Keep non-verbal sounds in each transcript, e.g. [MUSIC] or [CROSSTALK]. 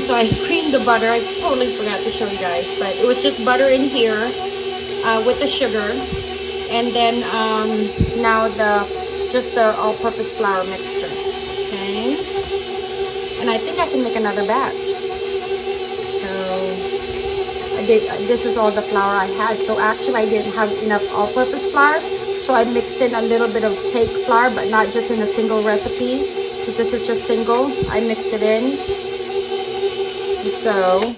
And so I creamed the butter. I totally forgot to show you guys, but it was just butter in here uh, with the sugar. And then um, now the just the all-purpose flour mixture. Okay. And I think I can make another batch. So I did. This is all the flour I had. So actually, I didn't have enough all-purpose flour. So I mixed in a little bit of cake flour, but not just in a single recipe, because this is just single. I mixed it in. So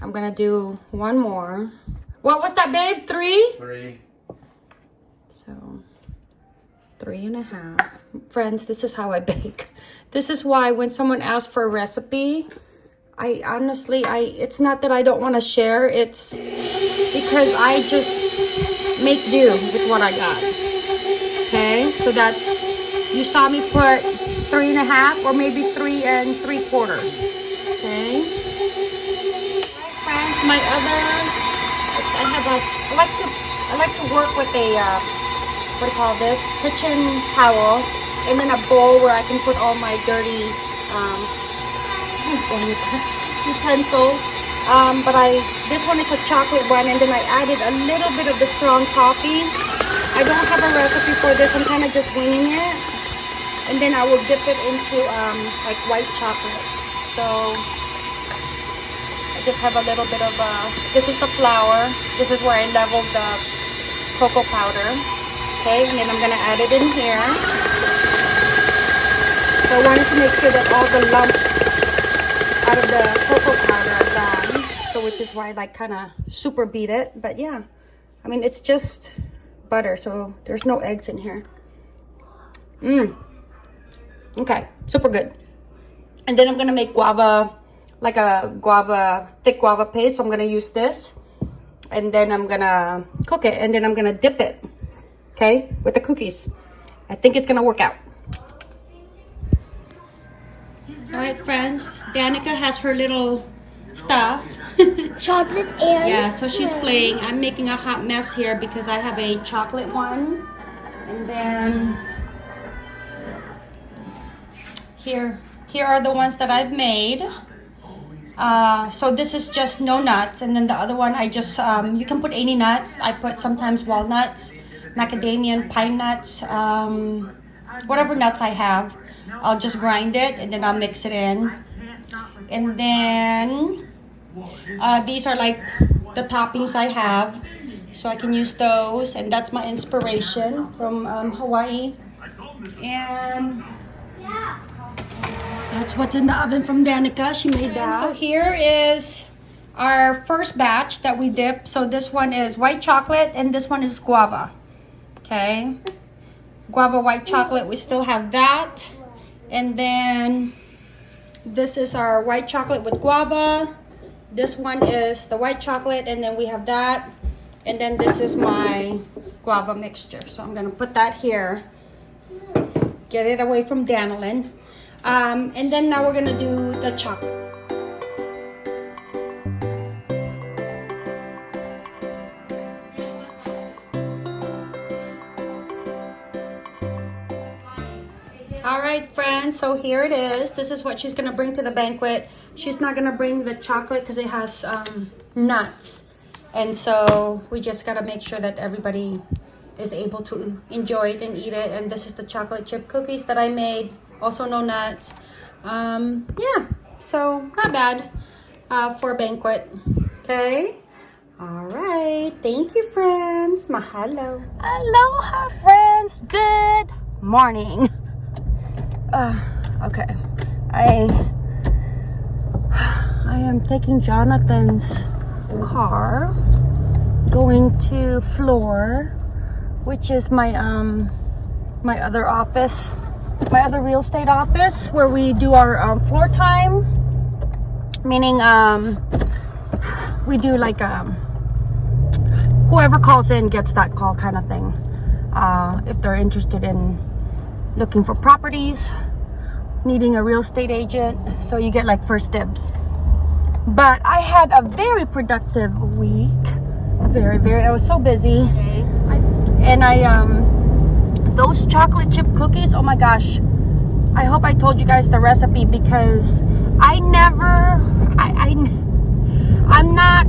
I'm gonna do one more. What was that, babe? Three? Three. So three and a half. Friends, this is how I bake. This is why when someone asks for a recipe, I honestly, I it's not that I don't want to share. It's because I just make do with what I got. Okay, so that's, you saw me put three and a half or maybe three and three quarters. My other, I have a, I like to, I like to work with a, uh, what do you call this? Kitchen towel and then a bowl where I can put all my dirty, um, [LAUGHS] utensils. Um, but I, this one is a chocolate one and then I added a little bit of the strong coffee. I don't have a recipe for this. I'm kind of just winging it. And then I will dip it into um, like white chocolate. So just have a little bit of, uh, this is the flour. This is where I leveled the cocoa powder. Okay, and then I'm to add it in here. So I wanted to make sure that all the lumps out of the cocoa powder are gone. So which is why I like kind of super beat it. But yeah, I mean, it's just butter. So there's no eggs in here. Mmm. Okay, super good. And then I'm to make guava, like a guava, thick guava paste. So I'm going to use this. And then I'm going to cook it. And then I'm going to dip it. Okay, with the cookies. I think it's going to work out. All right, friends. Danica has her little stuff. [LAUGHS] Chocolate and yeah, so she's playing. I'm making a hot mess here because I have a chocolate one. And then here, here are the ones that I've made. Uh, so this is just no nuts. And then the other one, I just, um, you can put any nuts. I put sometimes walnuts, macadamia, pine nuts, um, whatever nuts I have. I'll just grind it and then I'll mix it in. And then uh, these are like the toppings I have. So I can use those. And that's my inspiration from um, Hawaii. And that's what's in the oven from Danica. She made that. So here is our first batch that we dip. So this one is white chocolate and this one is guava. Okay. Guava white chocolate. We still have that. And then this is our white chocolate with guava. This one is the white chocolate and then we have that. And then this is my guava mixture. So I'm going to put that here. Get it away from Danilin. Um, and then now we're to do the chocolate. All right, friends, so here it is. This is what she's gonna bring to the banquet. She's not gonna bring the chocolate because it has um, nuts. And so we just gotta make sure that everybody is able to enjoy it and eat it. And this is the chocolate chip cookies that I made, also no nuts. Um, yeah, so not bad uh, for a banquet, okay? All right, thank you, friends. Mahalo. Aloha, friends. Good morning. Uh, okay. I I am taking Jonathan's car going to floor which is my um my other office my other real estate office where we do our um, floor time. Meaning um we do like um whoever calls in gets that call kind of thing. Uh if they're interested in looking for properties needing a real estate agent so you get like first dibs. But i had a very productive week. Very very i was so busy. And i um those chocolate chip cookies oh my gosh i hope i told you guys the recipe because i never I, I I'm not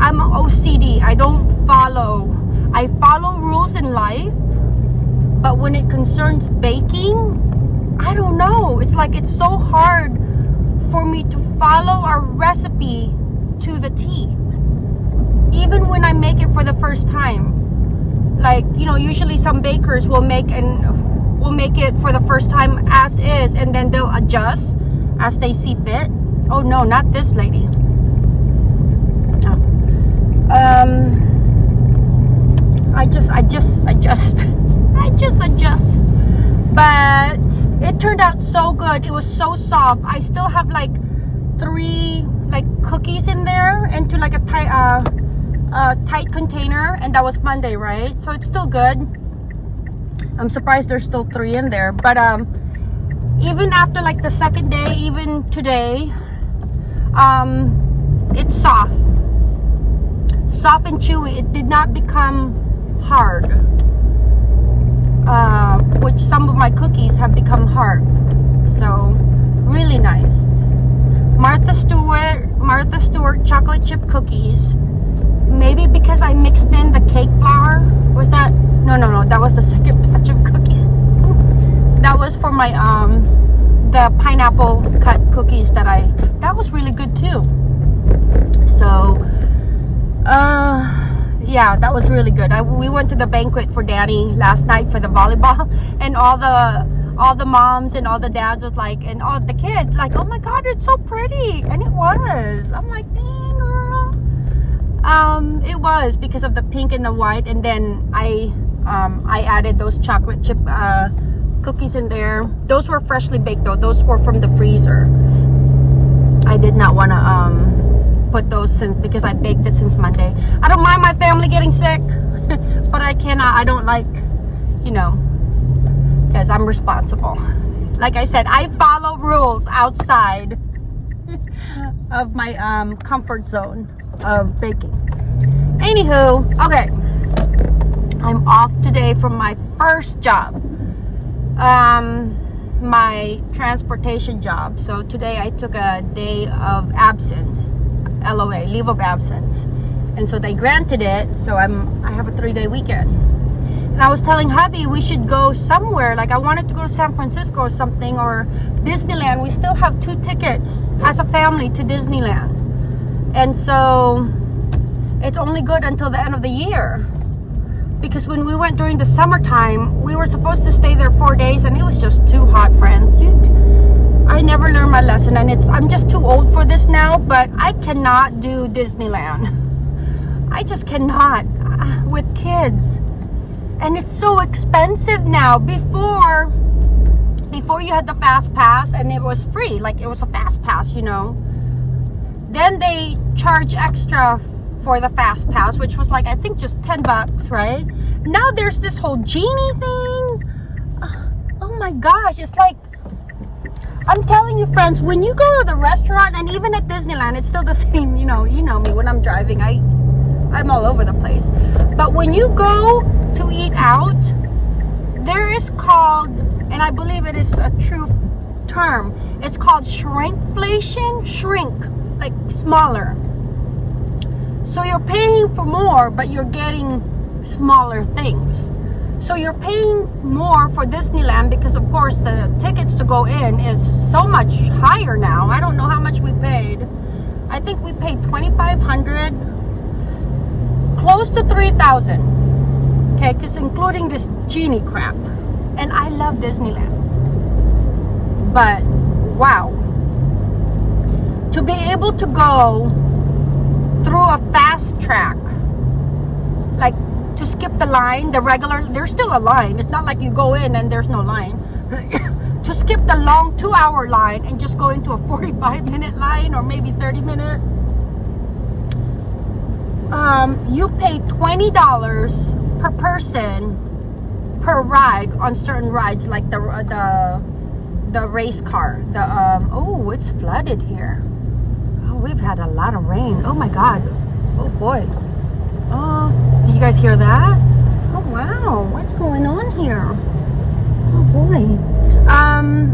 I'm OCD. I don't follow. I follow rules in life, but when it concerns baking, I don't know. It's like it's so hard for me to follow a recipe to the T. Even when I make it for the first time. Like, you know, usually some bakers will make and will make it for the first time as is and then they'll adjust as they see fit. Oh no, not this lady. Oh. Um I just I just [LAUGHS] I just I just adjust. But it turned out so good. It was so soft. I still have like three like cookies in there into like a tie uh, uh, tight container and that was Monday right? So it's still good. I'm surprised there's still three in there but um even after like the second day even today um it's soft. Soft and chewy. It did not become hard uh, which some of my cookies have become hard. So really nice. Martha Stewart Martha Stewart chocolate chip cookies maybe because I mixed in the cake flour? Was that no no no that was the second [LAUGHS] batch of cookies. That was for my um the pineapple cut cookies that I that was really good too. So uh yeah that was really good. I, we went to the banquet for Danny last night for the volleyball [LAUGHS] and all the all the moms and all the dads was like and all the kids like oh my god it's so pretty. And it was. I'm like girl um it was because of the pink and the white and then I um I added those chocolate chip uh cookies in there those were freshly baked though those were from the freezer I did not want to um put those since because I baked it since Monday. I don't mind my family getting sick, [LAUGHS] but I cannot. I don't like, you know, because I'm responsible. Like I said, I follow rules outside [LAUGHS] of my um, comfort zone of baking. Anywho, okay. I'm off today from my first job. Um, my transportation job. So today I took a day of absence LOA, leave of absence. And so they granted it, so I'm I have a three-day weekend. And I was telling hubby we should go somewhere. Like I wanted to go to San Francisco or something or Disneyland. We still have two tickets as a family to Disneyland. And so it's only good until the end of the year. Because when we went during the summertime, we were supposed to stay there four days and it was just too hot, friends. I never learned my lesson and it's I'm just too old for this now but I cannot do Disneyland. [LAUGHS] I just cannot uh, with kids. And it's so expensive now. Before before you had the fast pass and it was free. Like it was a fast pass you know then they charge extra for the fast pass which was like I think just 10 bucks right now there's this whole genie thing uh, oh my gosh it's like I'm telling you, friends, when you go to the restaurant and even at Disneyland, it's still the [LAUGHS] same. You know, you know me when I'm driving. I, I'm all over the place. But when you go to eat out, there is called, and I believe it is a true term. It's called shrinkflation. Shrink, like smaller. So you're paying for more, but you're getting smaller things. So you're paying more for Disneyland because of course the tickets to go in is so much higher now. I don't know how much we paid. I think we paid 2500 close to 3000 okay because including this genie crap and I love Disneyland but wow to be able to go through a fast track like to skip the line, the regular, there's still a line. It's not like you go in and there's no line. [COUGHS] to skip the long two hour line and just go into a [LAUGHS] 45 minute line or maybe 30 minute, um, you pay $20 per person per ride on certain rides like the, the, the race car. The, um, oh, it's flooded here. We've had a lot of rain. Oh my God. Oh boy. Oh, do you guys hear that? Oh, wow. What's going on here? Oh, boy. Um,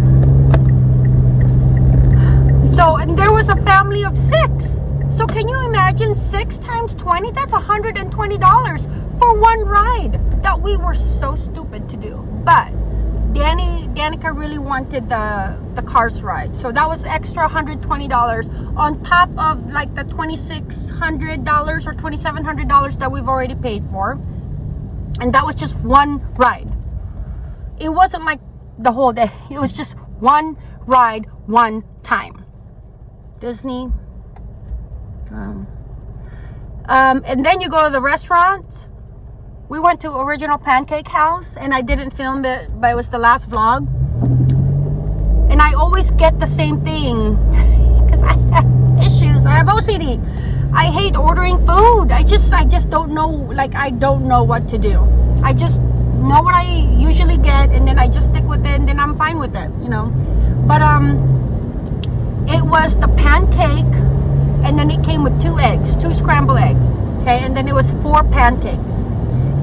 so, and there was a family family of six. So can you imagine six times 20? That's $120 for one ride that we were so stupid to do. But Danny, Danica really wanted the, the cars ride. So that was extra $120 on top of like the $2,600 or $2,700 that we've already paid for. And that was just one ride. It wasn't like the whole day. It was just one ride, one time. Disney. Um, um, and then you go to the restaurant. We went to Original Pancake House, and I didn't film it, but it was the last vlog. And I always get the same thing [LAUGHS] because I have issues. I have OCD. I hate ordering food. I just, I just don't know. Like, I don't know what to do. I just know what I usually get, and then I just stick with it, and then I'm fine with it. You know. But um, it was the pancake and then it came with two eggs, two scrambled eggs. Okay, and then it was four pancakes.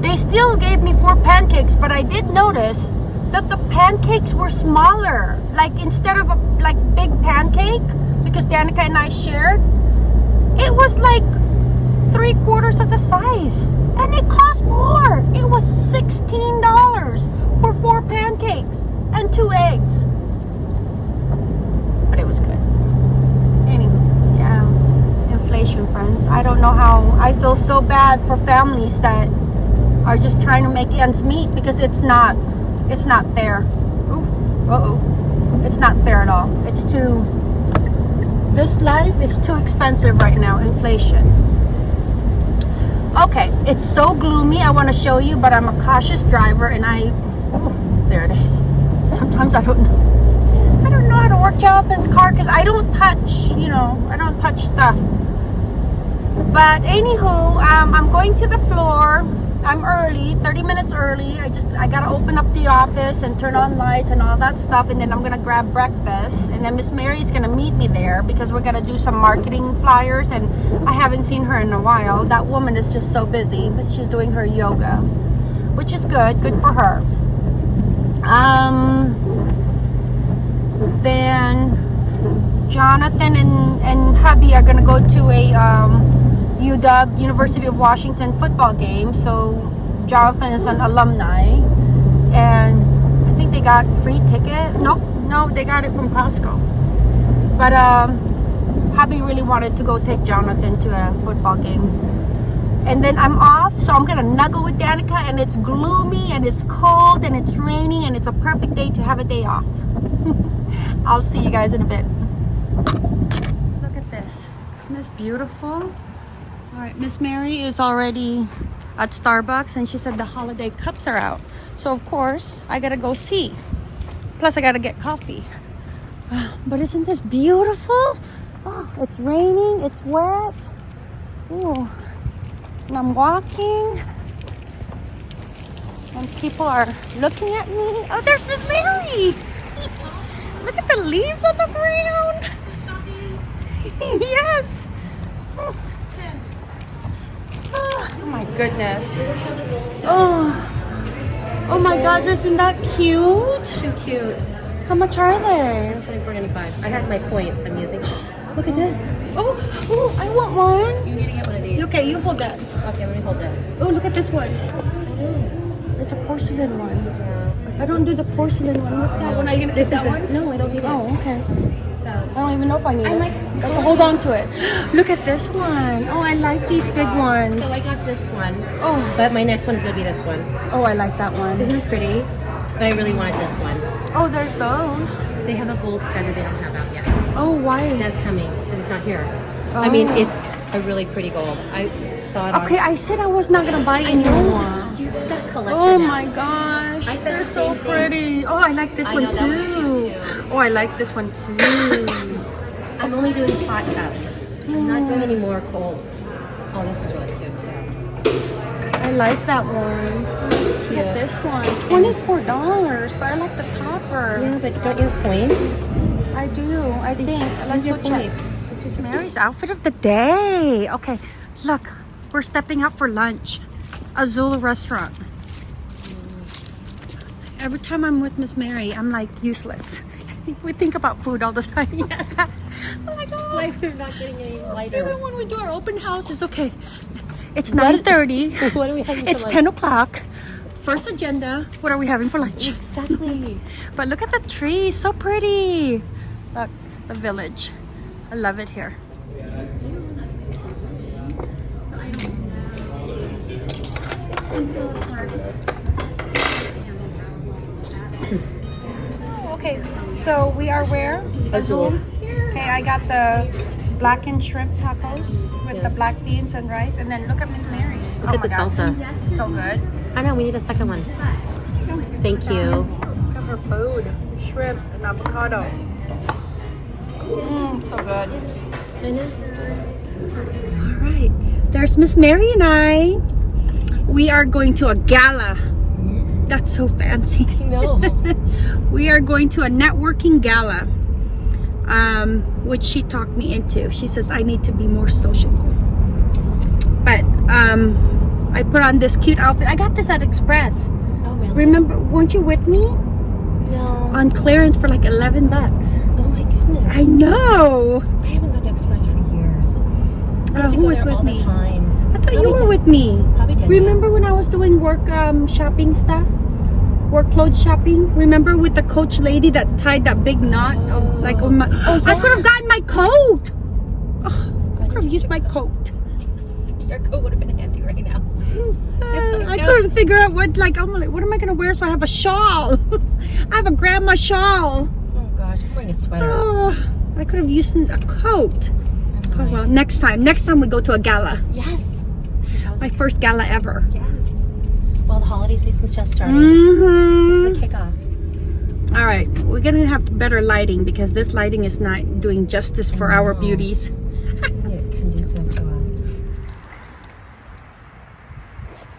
They still gave me four pancakes, but I did notice that the pancakes were smaller. Like instead of a like big pancake, because Danica and I shared, it was like three quarters of the size. And it cost more. It was $16 for four pancakes and two eggs. But it was good. Anyway, yeah. Inflation, friends. I don't know how. I feel so bad for families that are just trying to make ends meet because it's not. It's not fair. Ooh, uh oh. It's not fair at all. It's too. This life is too expensive right now. Inflation. Okay, it's so gloomy. I want to show you, but I'm a cautious driver, and I. Ooh, there it is. Sometimes I don't know. I don't know how to work Jonathan's car because I don't touch, you know, I don't touch stuff. But anywho, um, I'm going to the floor. I'm early, 30 minutes early. I just, I gotta open up the office and turn on lights and all that stuff. And then I'm gonna grab breakfast. And then Miss Mary's gonna meet me there because we're gonna do some marketing flyers. And I haven't seen her in a while. That woman is just so busy, but she's doing her yoga, which is good, good for her. Um, then Jonathan and, and hubby are gonna go to a um, UW University of Washington football game. So Jonathan is an alumni, and I think they got free ticket. No, no, they got it from Costco. But um, hubby really wanted to go take Jonathan to a football game. And then I'm off, so I'm gonna snuggle with Danica, and it's gloomy, and it's cold, and it's raining, and it's a perfect day to have a day off. [LAUGHS] I'll see you guys in a bit. Look at this. Isn't this beautiful? All right, Miss Mary is already at Starbucks and she said the holiday cups are out. So of course, I gotta go see. Plus I gotta get coffee. [SIGHS] But isn't this beautiful? Oh, [GASPS] it's raining, it's wet. Ooh. And I'm walking. And people are looking at me. Oh, there's Miss Mary. [LAUGHS] Look at the leaves on the ground. [LAUGHS] yes. [LAUGHS] Oh. Oh my goodness. Oh. Oh my gosh, isn't that cute? Too cute. How much are they? It's twenty four ninety five. I had my points I'm using. [GASPS] Look at this. Oh, oh, I want one. You need to get one of these. Okay, you hold that. Okay, let me hold this. Oh, look at this one. It's a porcelain one. I don't do the porcelain one. What's that one? Are you gonna This is that the, one? no, I don't need Oh, it. okay. I don't even know if I need I it. like hold on to it. Look at this one. Oh, I like these big ones. so I got this one, Oh, but my next one is gonna be this one. oh, I like that one. Isn't it pretty? But I really wanted this one. Oh, there's those. They have a gold standard they don't have out yet. Oh, why? That's coming because it's not here. I mean, Oh. it's a really pretty gold. I saw it. Okay, I said I was not gonna buy any more. You got a collection. Oh now. my gosh, I said they're the so thing. pretty. Oh, I like this I one know, that too. too. Oh, I like this one too. I'm only doing hot cups. I'm not doing any more cold. Oh, this is really cute too. I like that one. It's Look cute. at this one. Twenty-four dollars, but I like the copper. Yeah, but don't you have points? I do. I think. Let's go check. This is Mary's outfit of the day. Okay, look, we're stepping out for lunch. Azul restaurant. Every time I'm with Miss Mary, I'm like useless. [LAUGHS] we think about food all the time. [LAUGHS] Oh I'm like, oh, Why we're not getting any lighter? even when we do our open house, it's okay. It's 9.30. [LAUGHS] What are we having for It's lunch? 10 o'clock. First agenda. What are we having for lunch? Exactly. [LAUGHS] But look at the tree. so pretty. Look, the village. I love it here. [LAUGHS] Okay, so we are where? Azul. Okay, I got the blackened shrimp tacos with the black beans and rice, and then look at Miss Mary's. Look oh at the salsa. So good. I know, we need a second one. Thank you. Look at her food. Shrimp and avocado. Mmm, so good. I know. All right. There's Miss Mary and I. We are going to a gala. That's so fancy. I know. [LAUGHS] we are going to a networking gala, um, which she talked me into. She says I need to be more sociable. But um, I put on this cute outfit. I got this at Express. oh, really? Remember, weren't you with me No. on clearance for like 11 bucks? Oh my goodness. I know. I haven't gone to Express for years. I Uh, who was with me? I thought you were with me. Probably did. Remember when I was doing work um, shopping stuff? Work clothes shopping? Remember with the coach lady that tied that big knot? Of, like on my, Oh, I could have gotten my coat. Oh, I could have used my coat. [LAUGHS] Your coat would have been handy right now. Uh, like, I no. couldn't figure out what like I'm like what am I gonna wear so I have a shawl. [LAUGHS] I have a grandma shawl. Oh gosh, I'm wearing a sweater. Oh, I could have used a coat. Oh well, next time. Next time we go to a gala. Yes. My first gala ever. Yes. Season's just starting. Mm-hmm. It's the kickoff. All right, we're gonna have better lighting because this lighting is not doing justice for our beauties. [LAUGHS] Yeah, conducive to us.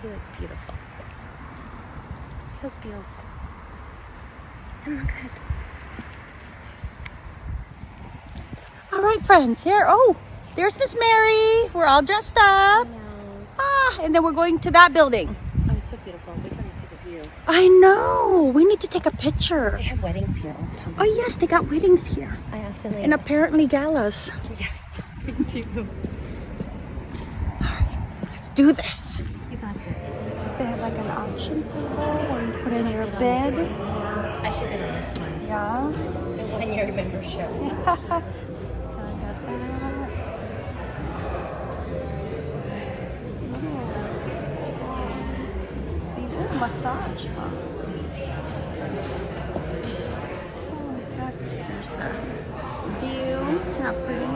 You look beautiful. Look beautiful. You look good. All right, friends. Here. Oh, there's Miss Mary. We're all dressed up. Ah, and then we're going to that building. Oh, it's so beautiful. Wait till you see the view. I know. We need to take a picture. They have weddings here all the time. Oh yes, they got weddings here, I accidentally. and apparently galas. yeah, me too. Let's do this. You got this. They have like an auction table where you put in your bed. I should have done this one. Yeah. The one year membership. [LAUGHS] I got that. Massage. Huh? Oh, look, There's the view. Not pretty.